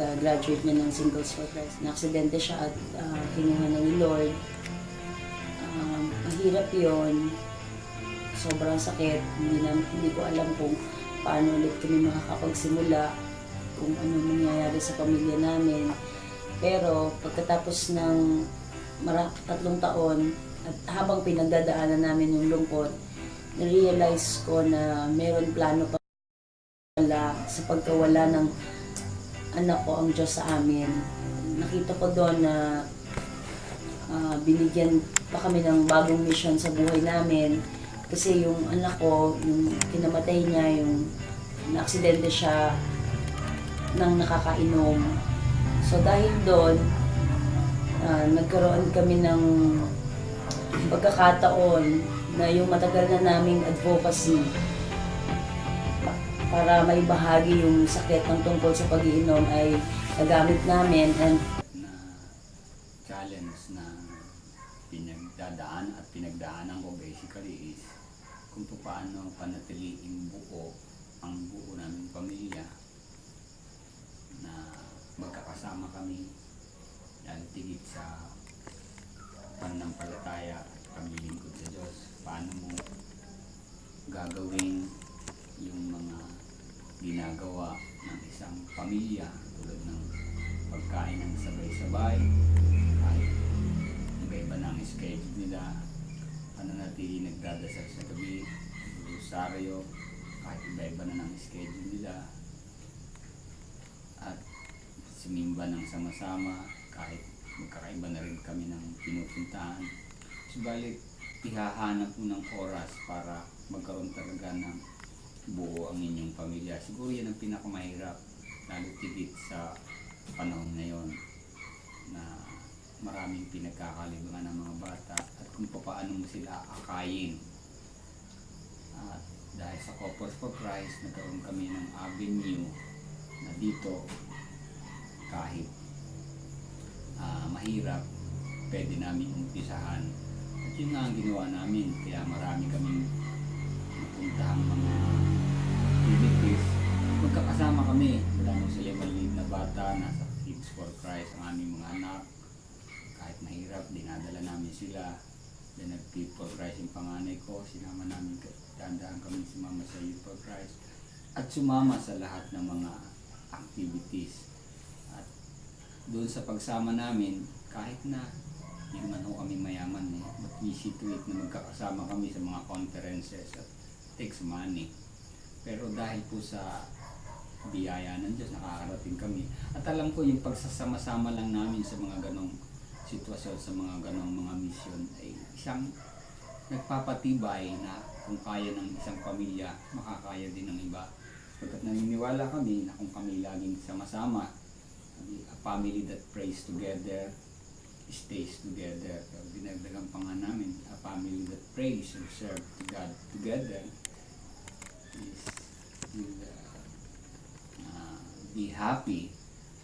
pagka-graduate niya ng Singles for Christ. Na-aksidente siya at uh, kinuha na ni Lord. Um, mahirap yon Sobrang sakit. Hindi, na, hindi ko alam kung paano ulit kami makakapagsimula kung ano mangyayari sa pamilya namin. Pero pagkatapos ng mara- tatlong taon at habang pinagdadaanan namin yung lungkot, na-realize ko na meron plano pa wala sa pagkawala ng anak ko ang Diyos sa amin. Nakita ko doon na ah, binigyan pa kami ng bagong mission sa buhay namin. Kasi yung anak ko, yung kinamatay niya, yung na-aksidente siya nang nakakainom. So dahil doon, ah, nagkaroon kami ng pagkakataon na yung matagal na naming advocacy para may bahagi yung sakit ng tungkol sa pag-iinom ay nagamit namin and na challenge na pinagdadaan at pinagdaanan ko basically is kung paano panatiliing buo ang buo naming pamilya na magkakasama kami. Yan tigit sa pananampalataya at paglilingkod sa Diyos paano mo gagawin yung mga ginagawa ng isang pamilya tulad ng pagkain ng sabay-sabay kahit iba-iba ang schedule nila. Pananatili nagdadasal sa gabi rosaryo kahit iba-iba na ng schedule nila. At simimba ng sama-sama kahit magkakaiba na rin kami ng pinupuntahan. Subalit ihahanap mo ng oras para magkaroon talaga ng buo ang inyong pamilya. Siguro yan ang pinakamahirap, lalo tigit sa panahon na maraming pinagkakalibangan ng mga bata at kung paano mo sila akayin. At dahil sa Couples for Christ, nagkaroon kami ng avenue na dito kahit ah, mahirap, pwede namin umpisahan. At yun nga ang ginawa namin, kaya marami kaming napuntahang mga activities. Magkakasama kami, wala nung sila maliit na bata, nasa Kids for Christ ang aming mga anak. Kahit mahirap, dinadala namin sila. Then nag-Kids for yung panganay ko, sinama namin, dandaan kami sumama sa Youth. At sumama sa lahat ng mga activities. At doon sa pagsama namin, kahit na hindi naman ho kami mayaman eh, but we see to it na magkakasama kami sa mga conferences at takes money. Pero dahil po sa biyaya ng Diyos, nakakarating kami. At alam ko yung pagsasama-sama lang namin sa mga ganong sitwasyon, sa mga ganong mga mission ay isang nagpapatibay na kung kaya ng isang pamilya, makakaya din ng iba. Pagkat naniniwala kami na kung kami laging sama-sama, a family that prays together, stays together. Pero dinagdagan pa nga namin, a family that prays and serve to God together is will uh, uh, be happy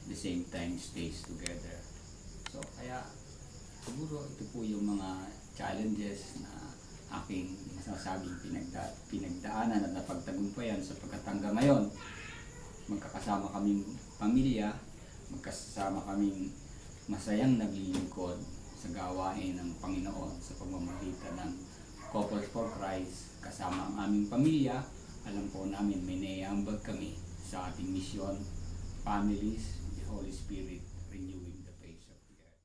at the same time stays together. So kaya siguro ito po yung mga challenges na aking masasabing pinagda pinagdaanan at napagtagumpayan sapagkat hanggang ngayon magkakasama kaming pamilya, magkasama kaming masayang naglilingkod sa gawain ng Panginoon sa pamamagitan ng Couples for Christ kasama ang aming pamilya. Alam po namin may naiambag kami sa ating mission, families, the Holy Spirit renewing